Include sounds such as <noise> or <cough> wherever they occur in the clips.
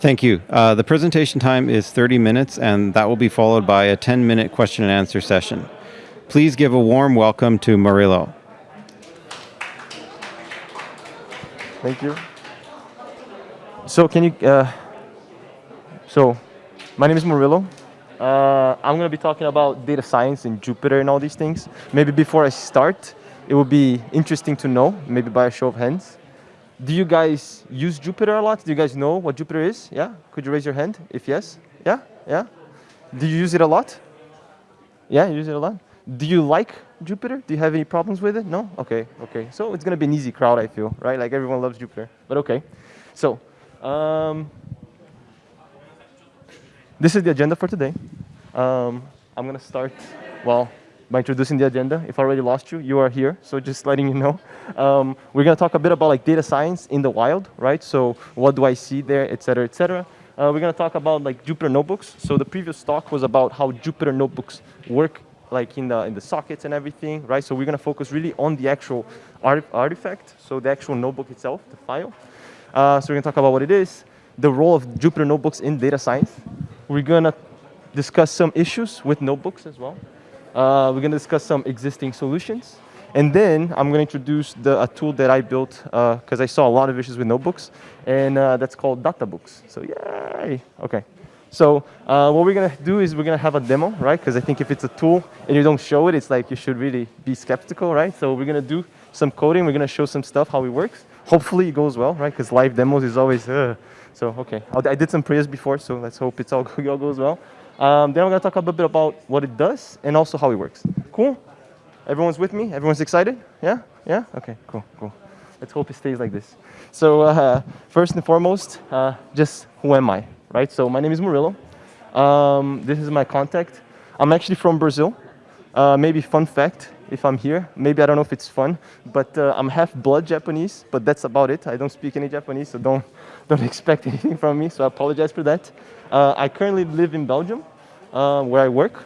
Thank you. Uh, the presentation time is 30 minutes, and that will be followed by a 10-minute question and answer session. Please give a warm welcome to Murilo. Thank you. So can you, uh, so my name is Murilo. Uh, I'm going to be talking about data science and Jupyter and all these things. Maybe before I start, it would be interesting to know, maybe by a show of hands. Do you guys use Jupyter a lot? Do you guys know what Jupyter is? Yeah? Could you raise your hand if yes? Yeah? Yeah? Do you use it a lot? Yeah, you use it a lot? Do you like Jupyter? Do you have any problems with it? No? Okay, okay. So it's going to be an easy crowd, I feel, right? Like everyone loves Jupyter, but okay. So um, this is the agenda for today. Um, I'm going to start, well, by introducing the agenda. If I already lost you, you are here, so just letting you know. Um, we're going to talk a bit about like data science in the wild, right? So what do I see there, et cetera, et cetera. Uh, we're going to talk about like Jupyter notebooks. So the previous talk was about how Jupyter notebooks work like in the, in the sockets and everything, right? So we're going to focus really on the actual art artifact, so the actual notebook itself, the file. Uh, so we're going to talk about what it is, the role of Jupyter notebooks in data science. We're going to discuss some issues with notebooks as well. Uh, we're going to discuss some existing solutions. And then I'm going to introduce the, a tool that I built because uh, I saw a lot of issues with notebooks, and uh, that's called DataBooks. So yay! Okay. So uh, what we're going to do is we're going to have a demo, right? Because I think if it's a tool and you don't show it, it's like you should really be skeptical, right? So we're going to do some coding. We're going to show some stuff, how it works. Hopefully it goes well, right? Because live demos is always, uh, so okay. I did some prayers before, so let's hope it's all, <laughs> all goes well. Um, then I'm going to talk a little bit about what it does and also how it works. Cool? Everyone's with me? Everyone's excited? Yeah? Yeah? Okay, cool, cool. Let's hope it stays like this. So uh, first and foremost, uh, just who am I? right? So my name is Murilo. Um, this is my contact. I'm actually from Brazil. Uh, maybe fun fact, if I'm here, maybe I don't know if it's fun, but uh, I'm half blood Japanese, but that's about it. I don't speak any Japanese, so don't, <laughs> don't expect anything from me, so I apologize for that. Uh, I currently live in Belgium, uh, where I work.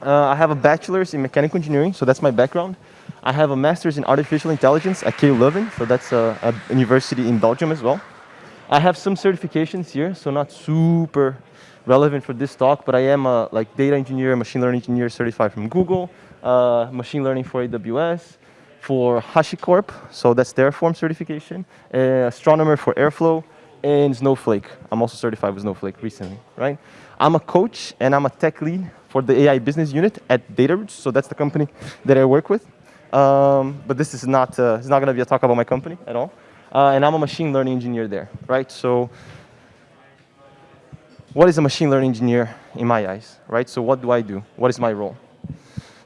Uh, I have a bachelor's in mechanical engineering, so that's my background. I have a master's in artificial intelligence at KU Leuven, so that's a, a university in Belgium as well. I have some certifications here, so not super relevant for this talk, but I am a like data engineer, machine learning engineer certified from Google, uh, machine learning for AWS, for HashiCorp, so that's Terraform certification, uh, astronomer for Airflow, and Snowflake. I'm also certified with Snowflake recently, right? I'm a coach and I'm a tech lead for the AI business unit at DataRoots, so that's the company that I work with. Um, but this is not, uh, it's not gonna be a talk about my company at all uh, and I'm a machine learning engineer there, right? So what is a machine learning engineer in my eyes, right? So what do I do? What is my role?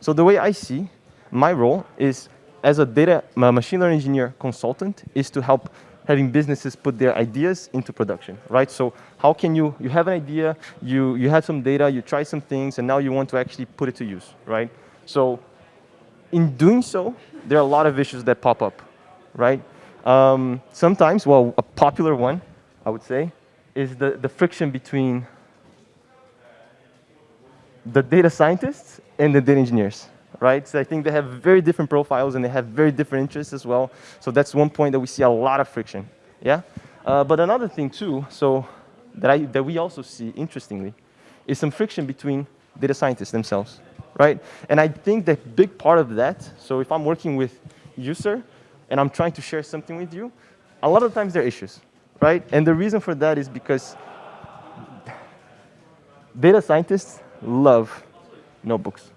So the way I see my role is as a data a machine learning engineer consultant is to help having businesses put their ideas into production, right? So how can you, you have an idea, you, you have some data, you try some things, and now you want to actually put it to use, right? So in doing so, there are a lot of issues that pop up, right? Um, sometimes, well, a popular one, I would say, is the, the friction between the data scientists and the data engineers, right? So I think they have very different profiles and they have very different interests as well. So that's one point that we see a lot of friction, yeah? Uh, but another thing too, so that, I, that we also see, interestingly, is some friction between data scientists themselves, right? And I think that big part of that, so if I'm working with user, and I'm trying to share something with you, a lot of times there are issues, right? And the reason for that is because data scientists love notebooks,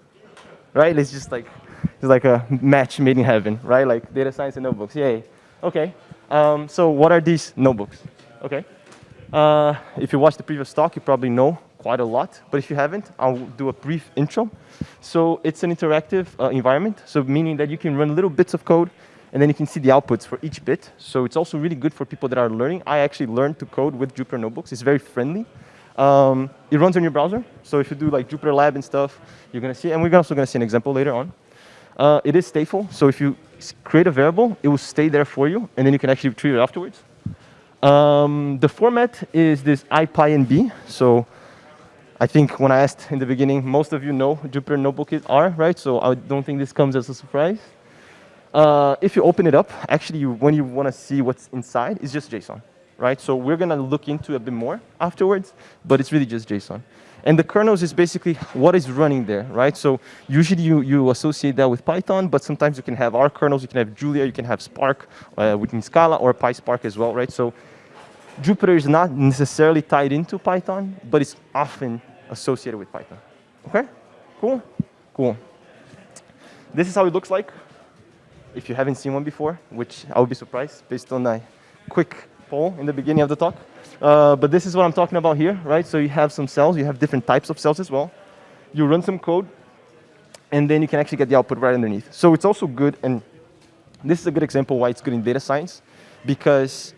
right? It's just like, it's like a match made in heaven, right? Like data science and notebooks, yay. Okay, um, so what are these notebooks? Okay, uh, if you watched the previous talk, you probably know quite a lot, but if you haven't, I'll do a brief intro. So it's an interactive uh, environment, so meaning that you can run little bits of code and then you can see the outputs for each bit. So it's also really good for people that are learning. I actually learned to code with Jupyter Notebooks. It's very friendly. Um, it runs on your browser. So if you do like Jupyter Lab and stuff, you're going to see, and we're also going to see an example later on. Uh, it is stateful. So if you create a variable, it will stay there for you, and then you can actually retrieve it afterwards. Um, the format is this IPyNB. So I think when I asked in the beginning, most of you know Jupyter Notebook are, right? So I don't think this comes as a surprise. Uh, if you open it up, actually, you, when you want to see what's inside, it's just JSON, right? So we're going to look into a bit more afterwards, but it's really just JSON. And the kernels is basically what is running there, right? So usually you, you associate that with Python, but sometimes you can have R kernels, you can have Julia, you can have Spark uh, within Scala or PySpark as well, right? So Jupyter is not necessarily tied into Python, but it's often associated with Python. Okay? Cool? Cool. This is how it looks like if you haven't seen one before, which I would be surprised based on a quick poll in the beginning of the talk. Uh, but this is what I'm talking about here, right? So you have some cells, you have different types of cells as well. You run some code, and then you can actually get the output right underneath. So it's also good, and this is a good example why it's good in data science, because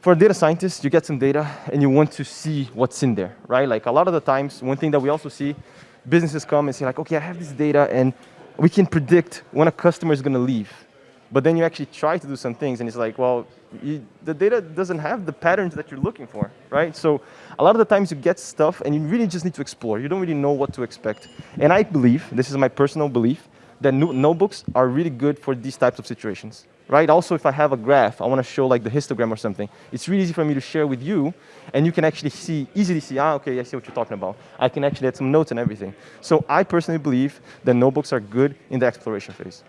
for a data scientist, you get some data and you want to see what's in there, right? Like a lot of the times, one thing that we also see, businesses come and say like, okay, I have this data and we can predict when a customer is going to leave. But then you actually try to do some things and it's like, well, you, the data doesn't have the patterns that you're looking for, right? So a lot of the times you get stuff and you really just need to explore. You don't really know what to expect. And I believe, this is my personal belief, that notebooks are really good for these types of situations, right? Also, if I have a graph, I want to show like the histogram or something, it's really easy for me to share with you, and you can actually see, easily see, ah, okay, I see what you're talking about. I can actually add some notes and everything. So I personally believe that notebooks are good in the exploration phase.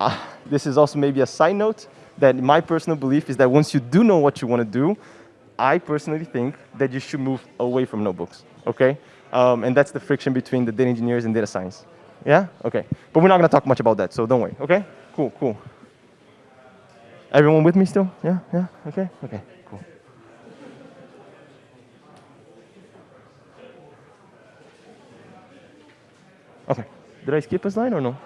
Uh, this is also maybe a side note that my personal belief is that once you do know what you want to do, I personally think that you should move away from notebooks, okay? Um, and that's the friction between the data engineers and data science. Yeah? Okay. But we're not going to talk much about that, so don't worry, okay? Cool, cool. Everyone with me still? Yeah, yeah, okay, okay, cool. Okay. Did I skip a slide or no?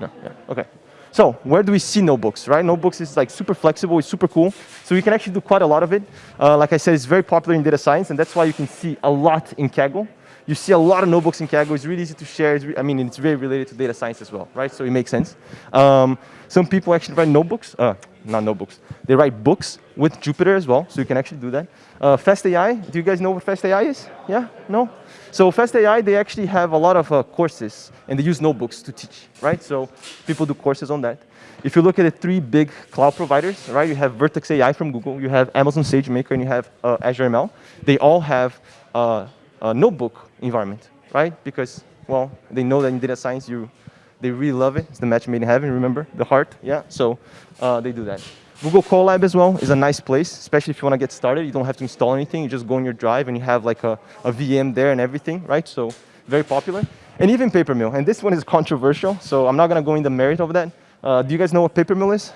No, yeah, okay. So where do we see notebooks, right? Notebooks is like super flexible, it's super cool. So you can actually do quite a lot of it. Uh, like I said, it's very popular in data science, and that's why you can see a lot in Kaggle. You see a lot of notebooks in Kaggle. It's really easy to share. I mean, it's very related to data science as well, right? So it makes sense. Um, some people actually write notebooks, uh, not notebooks. They write books with Jupyter as well, so you can actually do that. Uh, FastAI, do you guys know what FastAI is? Yeah? No? So FastAI, they actually have a lot of uh, courses, and they use notebooks to teach, right? So people do courses on that. If you look at the three big cloud providers, right, you have Vertex AI from Google, you have Amazon SageMaker, and you have uh, Azure ML. They all have uh, a notebook environment, right? Because, well, they know that in data science, you, they really love it. It's the match made in heaven, remember? The heart, yeah? So uh, they do that. Google Colab as well is a nice place, especially if you want to get started. You don't have to install anything. You just go on your drive and you have like a, a VM there and everything, right? So very popular. And even Papermill. And this one is controversial, so I'm not going to go into the merit of that. Uh, do you guys know what Papermill is?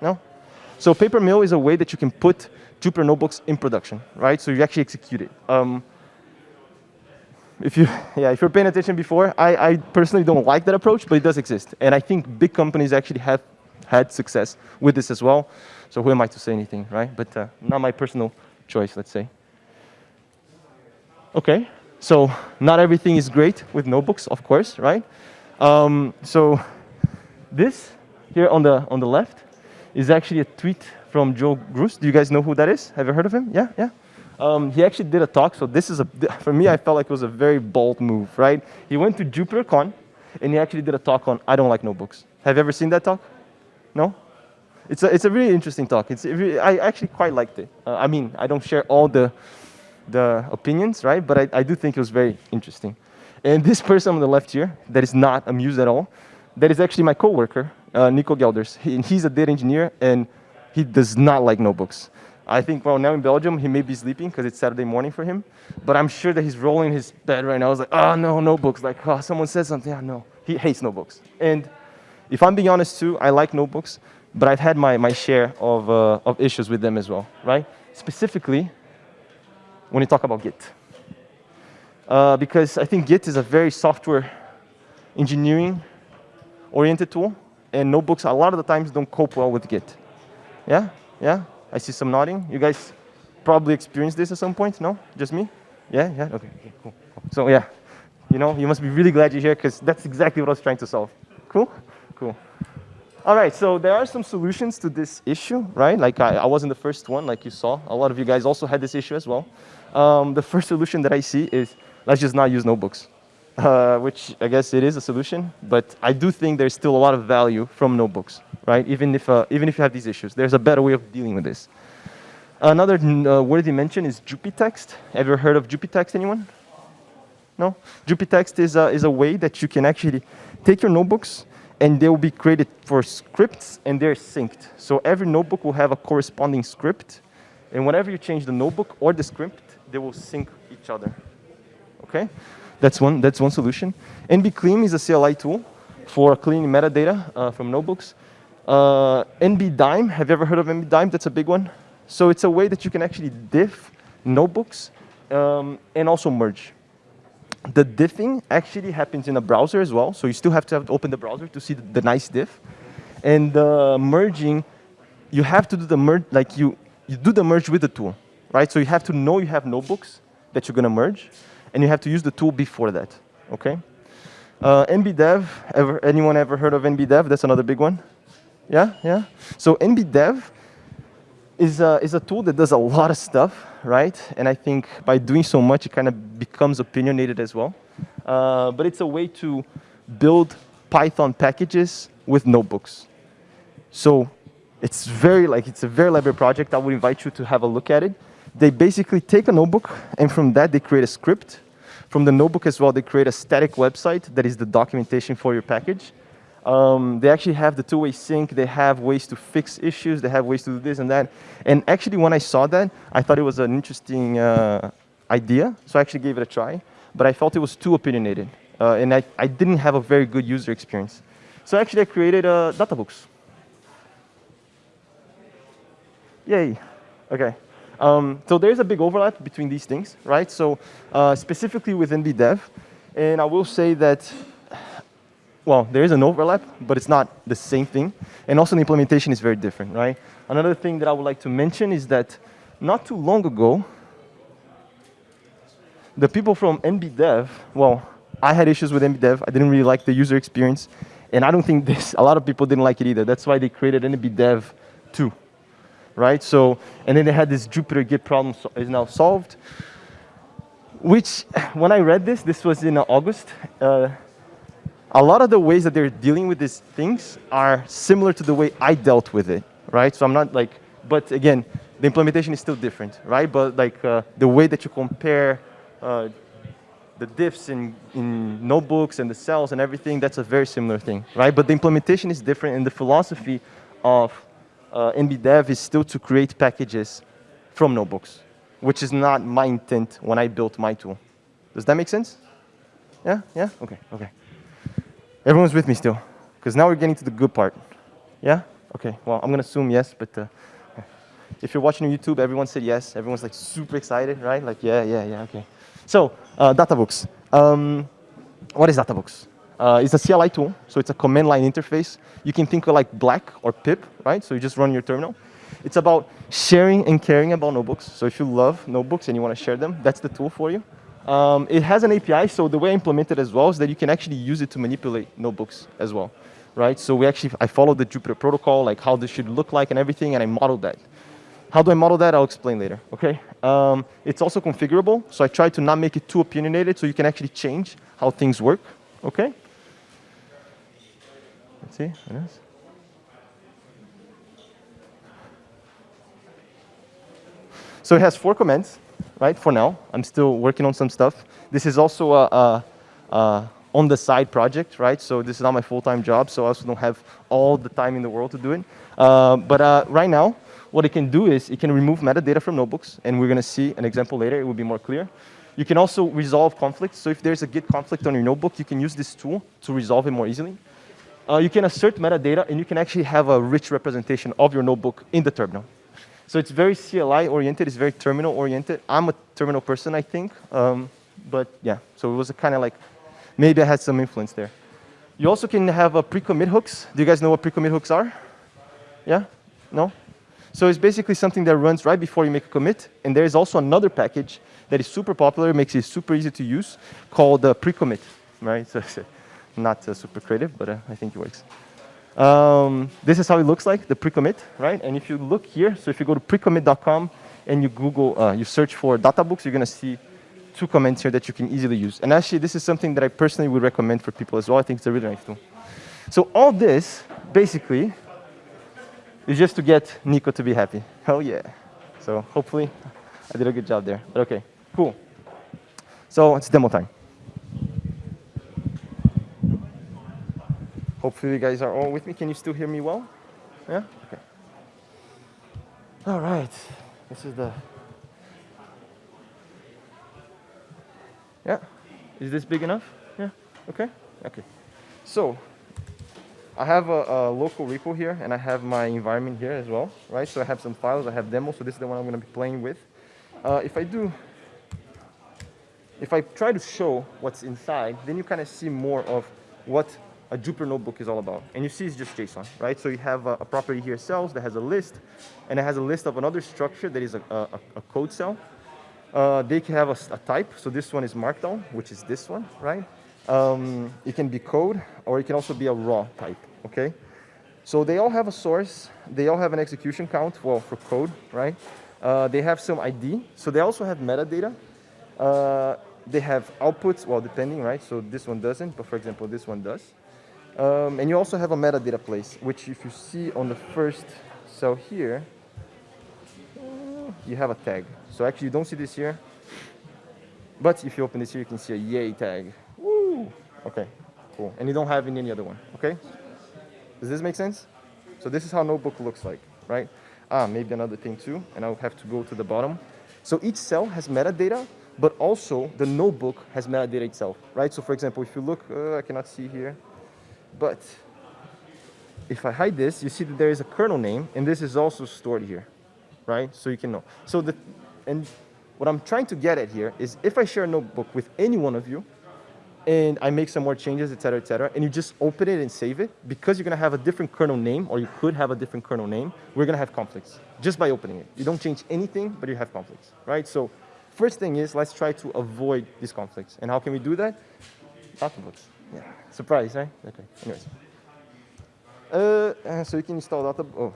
No? So Papermill is a way that you can put Jupyter notebooks in production, right? So you actually execute it. Um, if you, <laughs> yeah, if you're paying attention before, I, I personally don't like that approach, but it does exist. And I think big companies actually have had success with this as well. So who am I to say anything, right? But uh, not my personal choice, let's say. Okay, so not everything is great with notebooks, of course, right? Um, so this here on the on the left is actually a tweet from Joel Grus. Do you guys know who that is? Have you heard of him? Yeah, yeah. Um, he actually did a talk. So this is a for me, I felt like it was a very bold move, right? He went to JupyterCon and he actually did a talk on I don't like notebooks. Have you ever seen that talk? No? It's a, it's a really interesting talk. It's, it I actually quite liked it. Uh, I mean, I don't share all the, the opinions, right? But I, I do think it was very interesting. And this person on the left here, that is not amused at all, that is actually my coworker, uh, Nico Gelders. He, he's a data engineer, and he does not like notebooks. I think, well, now in Belgium, he may be sleeping because it's Saturday morning for him. But I'm sure that he's rolling his bed right now. I was like, oh, no, notebooks. Like, oh, someone said something. Yeah, no. He hates notebooks. And if I'm being honest too, I like notebooks, but I've had my, my share of, uh, of issues with them as well, right? Specifically, when you talk about Git. Uh, because I think Git is a very software engineering oriented tool, and notebooks a lot of the times don't cope well with Git. Yeah? Yeah? I see some nodding. You guys probably experienced this at some point, no? Just me? Yeah? Yeah? Okay, okay cool. So yeah, you know, you must be really glad you're here because that's exactly what I was trying to solve. Cool? Cool. All right, so there are some solutions to this issue, right? Like I, I wasn't the first one, like you saw. A lot of you guys also had this issue as well. Um, the first solution that I see is let's just not use notebooks. Uh, which I guess it is a solution, but I do think there's still a lot of value from notebooks, right? Even if, uh, even if you have these issues, there's a better way of dealing with this. Another uh, worthy mention is Jupytext. Have you heard of Jupytext, anyone? No? Jupytext is a, is a way that you can actually take your notebooks and they will be created for scripts and they're synced. So every notebook will have a corresponding script and whenever you change the notebook or the script, they will sync each other. Okay? That's one, that's one solution. NBClean is a CLI tool for cleaning metadata uh, from notebooks. Uh, NBDime, have you ever heard of NBDime? That's a big one. So it's a way that you can actually diff notebooks um, and also merge. The diffing actually happens in a browser as well, so you still have to, have to open the browser to see the, the nice diff. And uh, merging, you have to do the merge, like you, you do the merge with the tool, right? So you have to know you have notebooks that you're gonna merge, and you have to use the tool before that, okay? Uh, NBDev, ever, anyone ever heard of NBDev? That's another big one. Yeah, yeah. So NBDev is a, is a tool that does a lot of stuff, right? And I think by doing so much, it kind of becomes opinionated as well. Uh, but it's a way to build Python packages with notebooks. So it's very like it's a very elaborate project. I would invite you to have a look at it. They basically take a notebook, and from that they create a script. From the notebook as well, they create a static website that is the documentation for your package. Um, they actually have the two-way sync. They have ways to fix issues. They have ways to do this and that. And actually, when I saw that, I thought it was an interesting uh, idea. So I actually gave it a try. But I felt it was too opinionated. Uh, and I, I didn't have a very good user experience. So actually, I created uh, databooks. Yay. OK. Um, so there's a big overlap between these things, right? So uh, specifically with NBDev. And I will say that well, there is an overlap, but it's not the same thing. And also the implementation is very different, right? Another thing that I would like to mention is that not too long ago, the people from NBDev, well, I had issues with NBDev. I didn't really like the user experience. And I don't think this, a lot of people didn't like it either. That's why they created NBDev 2, right? So, and then they had this Jupyter Git problem so is now solved, which when I read this, this was in August, uh, a lot of the ways that they're dealing with these things are similar to the way I dealt with it, right? So I'm not like, but again, the implementation is still different, right? But like uh, the way that you compare uh, the diffs in, in notebooks and the cells and everything, that's a very similar thing, right? But the implementation is different and the philosophy of uh, NBDev is still to create packages from notebooks, which is not my intent when I built my tool. Does that make sense? Yeah, yeah, okay, okay. Everyone's with me still? Because now we're getting to the good part. Yeah? Okay, well, I'm going to assume yes, but uh, if you're watching on YouTube, everyone said yes. Everyone's like super excited, right? Like, yeah, yeah, yeah, okay. So, uh, Databooks. Um, what is Databooks? Uh, it's a CLI tool, so it's a command line interface. You can think of like Black or pip, right? So you just run your terminal. It's about sharing and caring about notebooks. So if you love notebooks and you want to share them, that's the tool for you. Um, it has an API, so the way I implement it as well is that you can actually use it to manipulate notebooks as well, right? So we actually, I followed the Jupyter protocol, like how this should look like and everything, and I modeled that. How do I model that? I'll explain later, okay? Um, it's also configurable, so I try to not make it too opinionated so you can actually change how things work, okay? See, So it has four commands right, for now. I'm still working on some stuff. This is also a, a, a on the side project, right? So this is not my full-time job, so I also don't have all the time in the world to do it. Uh, but uh, right now, what it can do is it can remove metadata from notebooks, and we're going to see an example later. It will be more clear. You can also resolve conflicts. So if there's a Git conflict on your notebook, you can use this tool to resolve it more easily. Uh, you can assert metadata, and you can actually have a rich representation of your notebook in the terminal. So it's very CLI oriented, it's very terminal oriented. I'm a terminal person, I think. Um, but yeah, so it was kind of like, maybe I had some influence there. You also can have a pre-commit hooks. Do you guys know what pre-commit hooks are? Yeah? No? So it's basically something that runs right before you make a commit. And there is also another package that is super popular, makes it super easy to use, called uh, pre-commit, right? <laughs> So not uh, super creative, but uh, I think it works. Um, this is how it looks like, the pre-commit, right? And if you look here, so if you go to precommit.com and you Google, uh, you search for databooks, you're going to see two comments here that you can easily use. And actually, this is something that I personally would recommend for people as well. I think it's a really nice tool. So all this, basically, is just to get Nico to be happy. Hell yeah. So hopefully, I did a good job there. But okay, cool. So it's demo time. Hopefully you guys are all with me. Can you still hear me well? Yeah? Okay. All right. This is the... Yeah? Is this big enough? Yeah? Okay? Okay. So, I have a, a, local repo here, and I have my environment here as well, right? So I have some files, I have demos, so this is the one I'm going to be playing with. Uh, if I do, if I try to show what's inside, then you kind of see more of what a Jupyter notebook is all about. And you see it's just JSON, right? So you have a, a property here, cells, that has a list, and it has a list of another structure that is a, a, a code cell. Uh, they can have a, type, so this one is Markdown, which is this one, right? Um, it can be code, or it can also be a raw type, okay? So they all have a source, they all have an execution count, well, for code, right? Uh, they have some ID, so they also have metadata. Uh, they have outputs, well, depending, right? So this one doesn't, but for example, this one does. Um, and you also have a metadata place, which if you see on the first cell here, you have a tag. So actually you don't see this here, but if you open this here, you can see a yay tag. Woo! Okay, cool. And you don't have in any other one, okay? Does this make sense? So this is how notebook looks like, right? Ah, maybe another thing too, and I'll have to go to the bottom. So each cell has metadata, but also the notebook has metadata itself, right? So for example, if you look, uh, I cannot see here, but if I hide this, you see that there is a kernel name, and this is also stored here, right? So you can know. So the, and what I'm trying to get at here is if I share a notebook with any one of you, and I make some more changes, et cetera, et cetera, and you just open it and save it, because you're gonna have a different kernel name, or you could have a different kernel name, we're gonna have conflicts, just by opening it. You don't change anything, but you have conflicts, right? So first thing is, let's try to avoid these conflicts. And how can we do that? Databooks. Yeah, surprise, right? Okay, anyways. Uh, so you can install data, oh,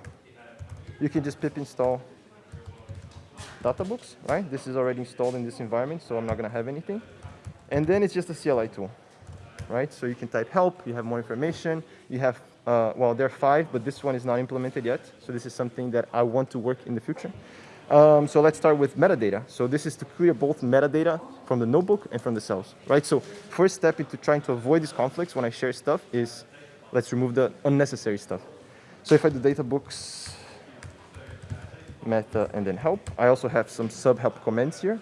you can just pip install data databooks, right? This is already installed in this environment, so I'm not gonna have anything. And then it's just a CLI tool, right? So you can type help, you have more information, you have, uh, well, there are five, but this one is not implemented yet. So this is something that I want to work in the future. Um, so let's start with metadata. So this is to clear both metadata from the notebook and from the cells, right? So first step into trying to avoid these conflicts when I share stuff is let's remove the unnecessary stuff. So if I do databooks, meta, and then help, I also have some sub-help comments here.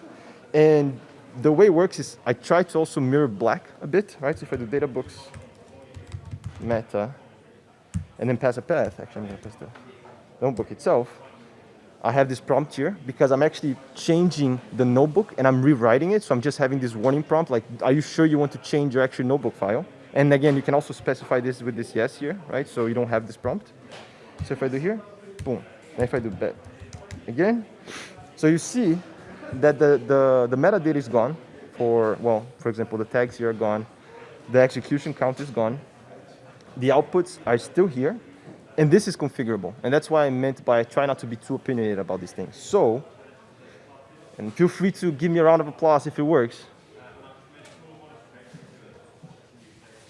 And the way it works is I try to also mirror black a bit, right? So if I do databooks, meta, and then pass a path, actually I'm gonna pass the notebook itself, I have this prompt here because I'm actually changing the notebook and I'm rewriting it. So I'm just having this warning prompt like, are you sure you want to change your actual notebook file? And again, you can also specify this with this yes here, right? So you don't have this prompt. So if I do here, boom. And if I do bet again, so you see that the, the, the metadata is gone for, well, for example, the tags here are gone. The execution count is gone. The outputs are still here, and this is configurable. And that's why I meant by try not to be too opinionated about these things. So, and feel free to give me a round of applause if it works.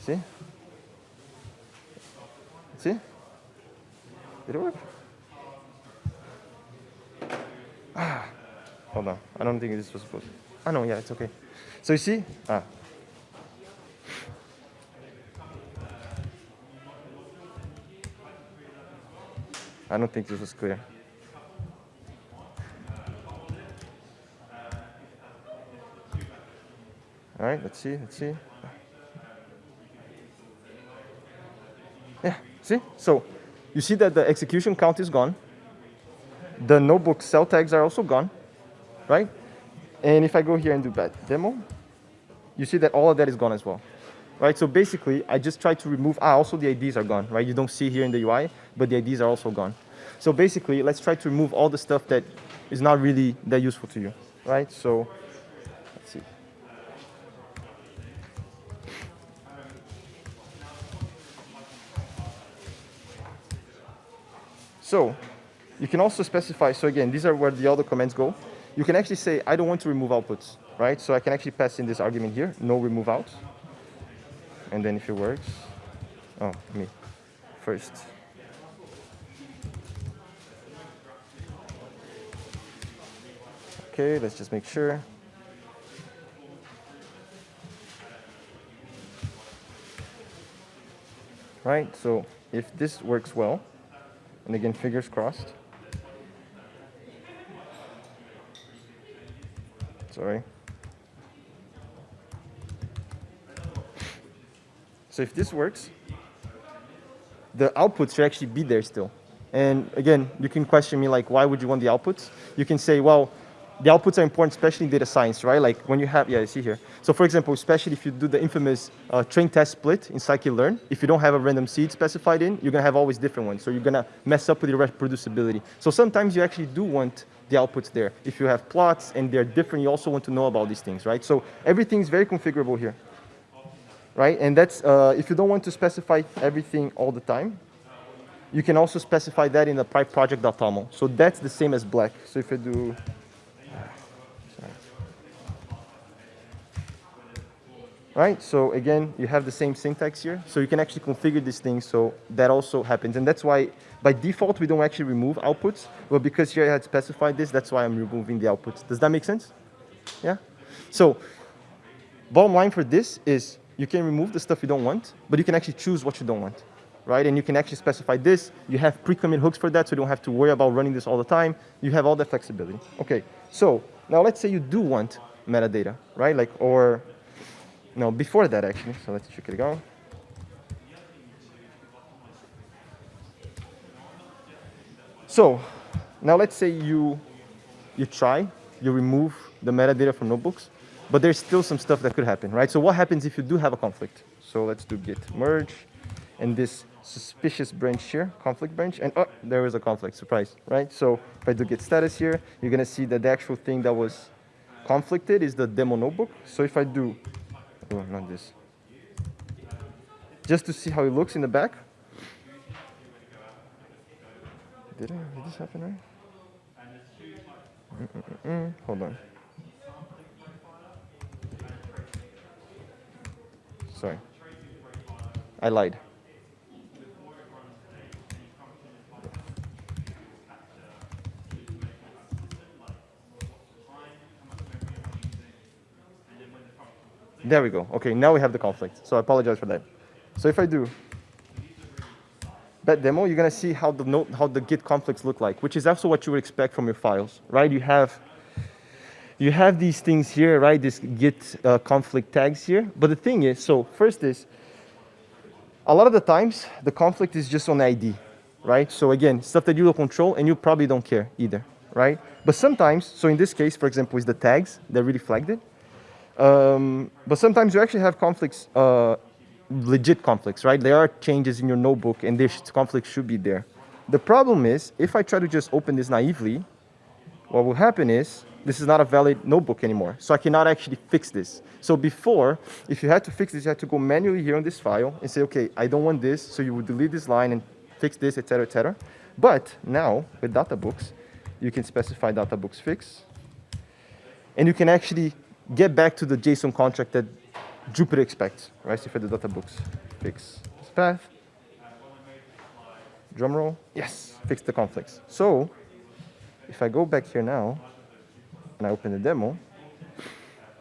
See? See? Did it work? Ah, hold on. I don't think this was supposed to. Ah, no, yeah, it's okay. So you see? Ah, I don't think this was clear. All right, let's see, let's see. Yeah, see? So you see that the execution count is gone. The notebook cell tags are also gone, right? And if I go here and do that demo, you see that all of that is gone as well right? So basically, I just try to remove, ah, also the IDs are gone, right? You don't see here in the UI, but the IDs are also gone. So basically, let's try to remove all the stuff that is not really that useful to you, right? So let's see. So you can also specify, so again, these are where the other commands go. you can actually say, I don't want to remove outputs, right? So I can actually pass in this argument here, no remove out. And then if it works, oh, me, first. Okay, let's just make sure. Right, so if this works well, and again, fingers crossed. Sorry. So if this works, the outputs should actually be there still. And again, you can question me like, why would you want the outputs? You can say, well, the outputs are important, especially in data science, right? Like when you have, yeah, I see here. So for example, especially if you do the infamous uh, train test split in scikit-learn, if you don't have a random seed specified in, you're gonna have always different ones. So you're gonna mess up with your reproducibility. So sometimes you actually do want the outputs there. If you have plots and they're different, you also want to know about these things, right? So everything's very configurable here, right? And that's, uh, if you don't want to specify everything all the time, you can also specify that in the pyproject.toml. So that's the same as black. So if I do right? So again, you have the same syntax here. So you can actually configure these things so that also happens. And that's why by default, we don't actually remove outputs. But because here I had specified this, that's why I'm removing the outputs. Does that make sense? Yeah? So bottom line for this is you can remove the stuff you don't want, but you can actually choose what you don't want, right? And you can actually specify this. You have pre-commit hooks for that, so you don't have to worry about running this all the time. You have all that flexibility. Okay, so now let's say you do want metadata, right? Like, or no, before that actually, so let's check it out. So now let's say you, you try, you remove the metadata from notebooks, but there's still some stuff that could happen, right? So what happens if you do have a conflict? So let's do git merge and this suspicious branch here, conflict branch, and oh, there is a conflict, surprise, right? So if I do git status here, you're gonna see that the actual thing that was conflicted is the demo notebook. So if I do Oh, not this. Just to see how it looks in the back. Did, I, did this happen right? Mm -mm -mm Hold on. Sorry. I lied. There we go. Okay, now we have the conflict. So I apologize for that. So if I do that demo, you're going to see how the note, how the Git conflicts look like, which is also what you would expect from your files, right? You have you have these things here, right? This Git uh, conflict tags here. But the thing is, so first is, a lot of the times the conflict is just on ID, right? So again, stuff that you will control and you probably don't care either, right? But sometimes, so in this case, for example, is the tags that really flagged it. Um, but sometimes you actually have conflicts, uh, legit conflicts, right? There are changes in your notebook and this conflict should be there. The problem is, if I try to just open this naively, what will happen is, this is not a valid notebook anymore. So I cannot actually fix this. So before, if you had to fix this, you had to go manually here on this file and say, okay, I don't want this. So you would delete this line and fix this, etc., etc. But now with databooks, you can specify databooks fix. And you can actually get back to the JSON contract that Jupyter expects, right? So for the databooks, fix this path. Drum roll, yes, fix the conflicts. So if I go back here now and I open the demo,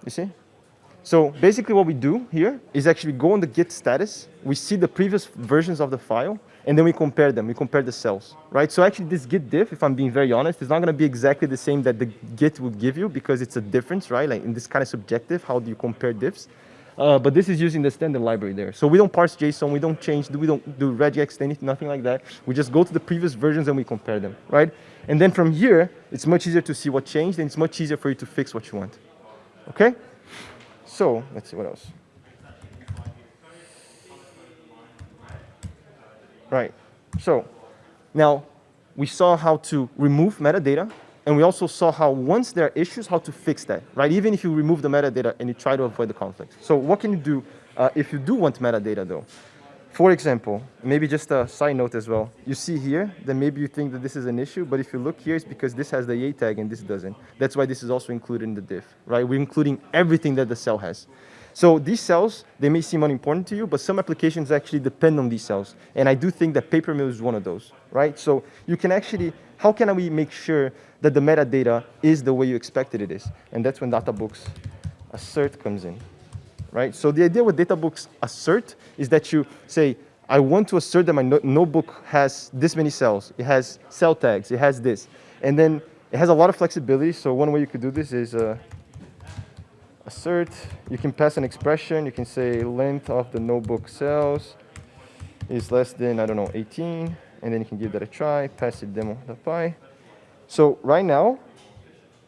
you see? So basically what we do here is actually go on the git status. We see the previous versions of the file and then we compare them. We compare the cells, right? So actually this git diff, if I'm being very honest, is not going to be exactly the same that the git would give you because it's a difference, right? Like in this kind of subjective, how do you compare diffs? Uh, but this is using the standard library there. So we don't parse JSON, we don't change, we don't do regex, anything, nothing like that. We just go to the previous versions and we compare them, right? And then from here, it's much easier to see what changed and it's much easier for you to fix what you want. Okay? So let's see what else. Right. So now we saw how to remove metadata, and we also saw how once there are issues, how to fix that, right? Even if you remove the metadata and you try to avoid the conflict. So what can you do uh, if you do want metadata, though? For example, maybe just a side note as well. You see here that maybe you think that this is an issue, but if you look here, it's because this has the A tag and this doesn't. That's why this is also included in the diff, right? We're including everything that the cell has. So these cells, they may seem unimportant to you, but some applications actually depend on these cells. And I do think that Papermill is one of those, right? So you can actually, how can we make sure that the metadata is the way you expected it is? And that's when Databooks assert comes in right? So the idea with databooks assert is that you say, I want to assert that my no notebook has this many cells. It has cell tags. It has this. And then it has a lot of flexibility. So one way you could do this is uh, assert. You can pass an expression. You can say length of the notebook cells is less than, I don't know, 18. And then you can give that a try, pass it demo.py. So right now,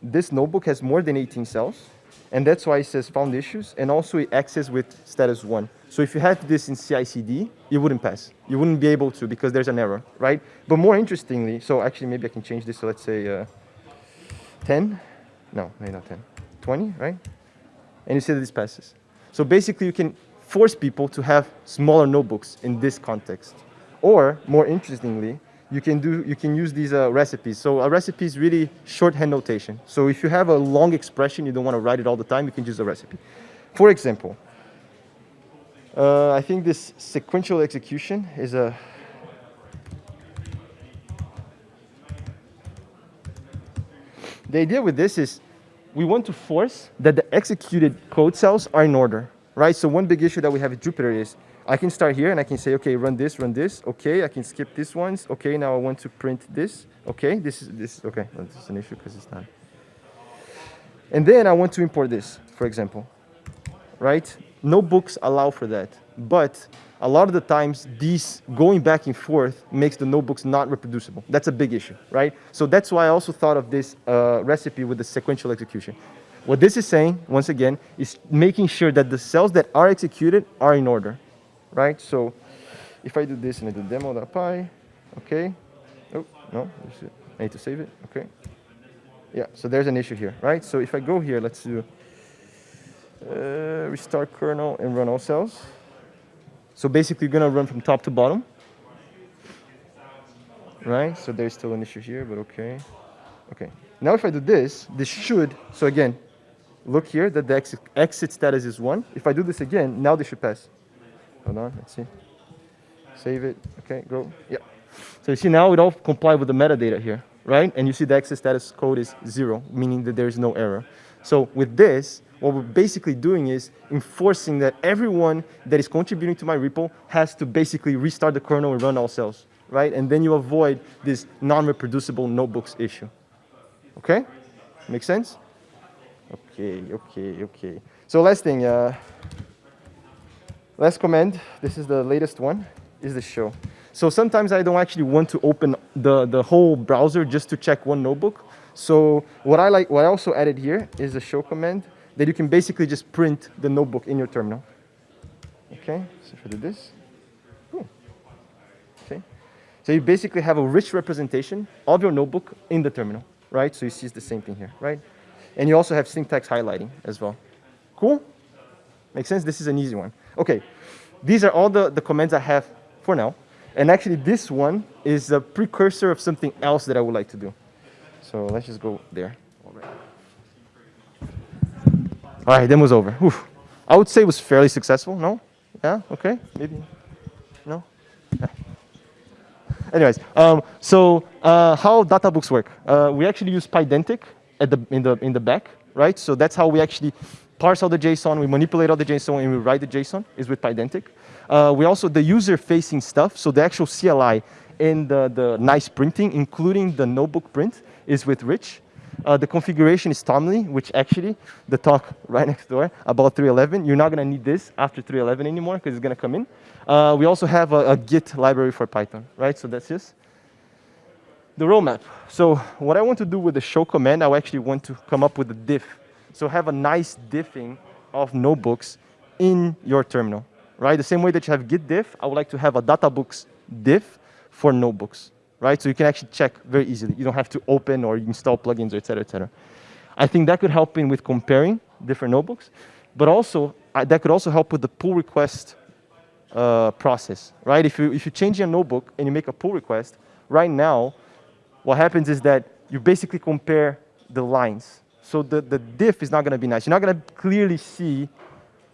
this notebook has more than 18 cells. And that's why it says found issues. And also it access with status one. So if you had this in CI/CD, it wouldn't pass. You wouldn't be able to because there's an error, right? But more interestingly, so actually maybe I can change this. So let's say uh, 10. No, maybe not 10. 20, right? And you see that this passes. So basically you can force people to have smaller notebooks in this context. Or more interestingly, you can do you can use these uh, recipes. So a recipe is really shorthand notation. So if you have a long expression, you don't want to write it all the time, you can use a recipe. For example, uh, I think this sequential execution is a The idea with this is we want to force that the executed code cells are in order, right? So one big issue that we have at Jupyter is I can start here and I can say, okay, run this, run this. Okay, I can skip this ones. Okay, now I want to print this. Okay, this is this. Okay, this is an issue because it's not. And then I want to import this, for example, right? Notebooks allow for that, but a lot of the times these going back and forth makes the notebooks not reproducible. That's a big issue, right? So that's why I also thought of this uh, recipe with the sequential execution. What this is saying, once again, is making sure that the cells that are executed are in order right? So if I do this and I do demo.py, okay. Oh, no, I need to save it, okay. Yeah, so there's an issue here, right? So if I go here, let's do uh, restart kernel and run all cells. So basically, you're gonna run from top to bottom, right? So there's still an issue here, but okay. Okay. Now if I do this, this should, so again, look here that the exit, exit status is one. If I do this again, now this should pass. Hold on, let's see. Save it, okay, go, yeah. So you see now it all comply with the metadata here, right? And you see the exit status code is zero, meaning that there's no error. So with this, what we're basically doing is enforcing that everyone that is contributing to my repo has to basically restart the kernel and run all cells, right? And then you avoid this non-reproducible notebooks issue. Okay? Make sense? Okay, okay, okay. So last thing, uh, Last command, this is the latest one, is the show. So sometimes I don't actually want to open the, the whole browser just to check one notebook. So what I like, what I also added here is a show command that you can basically just print the notebook in your terminal. Okay, so if I do this, cool. okay. So you basically have a rich representation of your notebook in the terminal, right? So you see it's the same thing here, right? And you also have syntax highlighting as well. Cool? Makes sense? This is an easy one. Okay, these are all the, the commands I have for now. And actually this one is a precursor of something else that I would like to do. So let's just go there. All right, demo's over. Oof. I would say it was fairly successful, no? Yeah, okay, maybe, no? Yeah. Anyways, um, so uh, how databooks work? Uh, we actually use Pydantic at the, in, the, in the back, right? So that's how we actually parse all the JSON, we manipulate all the JSON, and we write the JSON is with Pydantic. Uh, we also, the user-facing stuff, so the actual CLI and the, the nice printing, including the notebook print, is with Rich. Uh, the configuration is tomli, which actually, the talk <laughs> right next door about 3.11, you're not going to need this after 3.11 anymore because it's going to come in. Uh, we also have a, a, Git library for Python, right? So that's this. The roadmap. So what I want to do with the show command, I actually want to come up with a diff so have a nice diffing of notebooks in your terminal, right? The same way that you have git diff, I would like to have a databooks diff for notebooks, right? So you can actually check very easily. You don't have to open or install plugins, et cetera, et cetera. I think that could help in with comparing different notebooks, but also uh, that could also help with the pull request uh, process, right? If you, if you change your notebook and you make a pull request, right now, what happens is that you basically compare the lines. So the, the diff is not going to be nice. You're not going to clearly see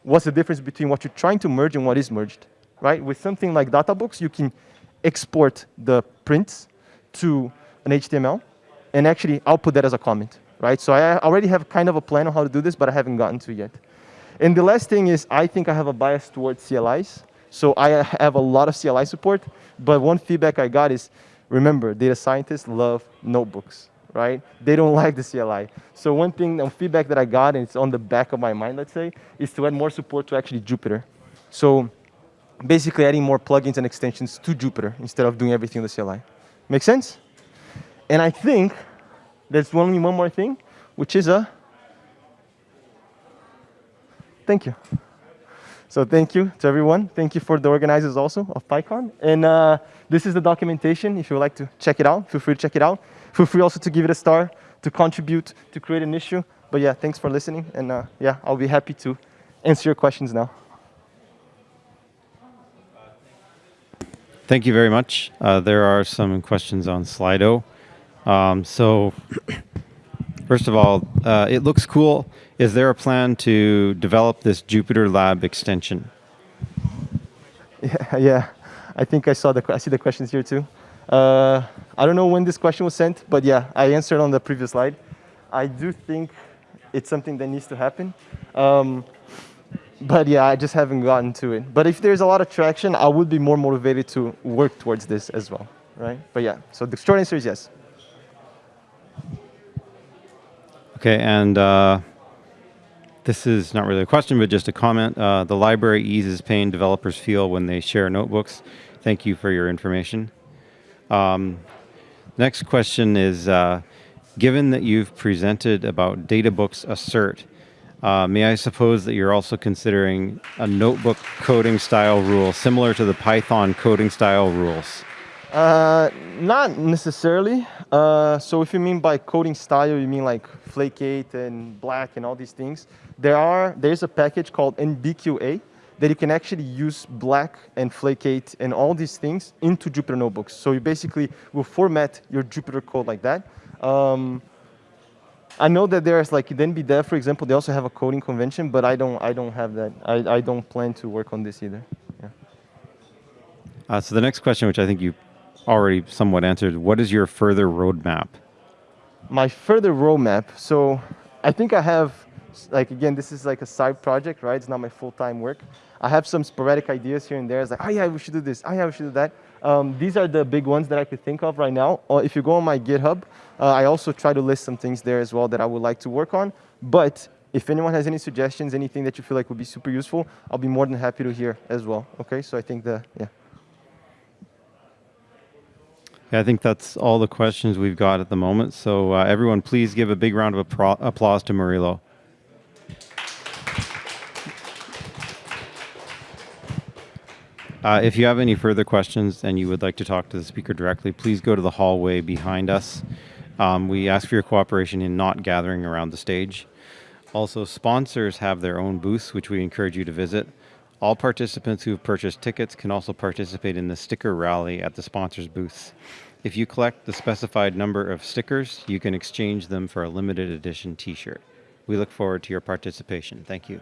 what's the difference between what you're trying to merge and what is merged, right? With something like Databooks, you can export the prints to an HTML and actually output that as a comment, right? So I already have kind of a plan on how to do this, but I haven't gotten to yet. And the last thing is I think I have a bias towards CLIs. So I have a lot of CLI support, but one feedback I got is, remember, data scientists love notebooks, right? They don't like the CLI. So one thing, um, feedback that I got, and it's on the back of my mind, let's say, is to add more support to actually Jupyter. So basically adding more plugins and extensions to Jupyter instead of doing everything in the CLI. Make sense? And I think there's only one more thing, which is a thank you. So thank you to everyone. Thank you for the organizers also of PyCon. And uh, this is the documentation. If you would like to check it out, feel free to check it out. Feel free also to give it a star, to contribute, to create an issue. But yeah, thanks for listening. And uh, yeah, I'll be happy to answer your questions now. Thank you very much. Uh, there are some questions on Slido. Um, so <clears throat> first of all, uh, it looks cool. Is there a plan to develop this Jupyter Lab extension? Yeah, <laughs> yeah. I think I saw the I see the questions here too. Uh, I don't know when this question was sent, but yeah, I answered on the previous slide. I do think it's something that needs to happen. Um, but yeah, I just haven't gotten to it. But if there's a lot of traction, I would be more motivated to work towards this as well, right? But yeah, so the short answer is yes. Okay, and uh, this is not really a question, but just a comment. Uh, the library eases pain developers feel when they share notebooks. Thank you for your information. Um, next question is, uh, given that you've presented about Databooks Assert, uh, may I suppose that you're also considering a notebook coding style rule similar to the Python coding style rules? Uh, not necessarily. Uh, so if you mean by coding style, you mean like Flake8 and Black and all these things. There are there's a package called NBQA that you can actually use Black and Flake8 and all these things into Jupyter Notebooks. So you basically will format your Jupyter code like that. Um, I know that there's like NBDev, for example, they also have a coding convention, but I don't I don't have that. I, I don't plan to work on this either. Yeah. Uh, so the next question, which I think you already somewhat answered. What is your further roadmap? My further roadmap. So I think I have, like again, this is like a side project, right? It's not my full-time work. I have some sporadic ideas here and there. It's like, oh yeah, we should do this. Oh yeah, we should do that. Um, these are the big ones that I could think of right now. Or if you go on my GitHub, uh, I also try to list some things there as well that I would like to work on. But if anyone has any suggestions, anything that you feel like would be super useful, I'll be more than happy to hear as well. Okay, so I think the, yeah. Yeah, I think that's all the questions we've got at the moment. So uh, everyone, please give a big round of applause to Murilo. Uh, if you have any further questions and you would like to talk to the speaker directly, please go to the hallway behind us. Um, we ask for your cooperation in not gathering around the stage. Also, sponsors have their own booths, which we encourage you to visit. All participants who have purchased tickets can also participate in the sticker rally at the sponsors booths. If you collect the specified number of stickers, you can exchange them for a limited edition t-shirt. We look forward to your participation. Thank you.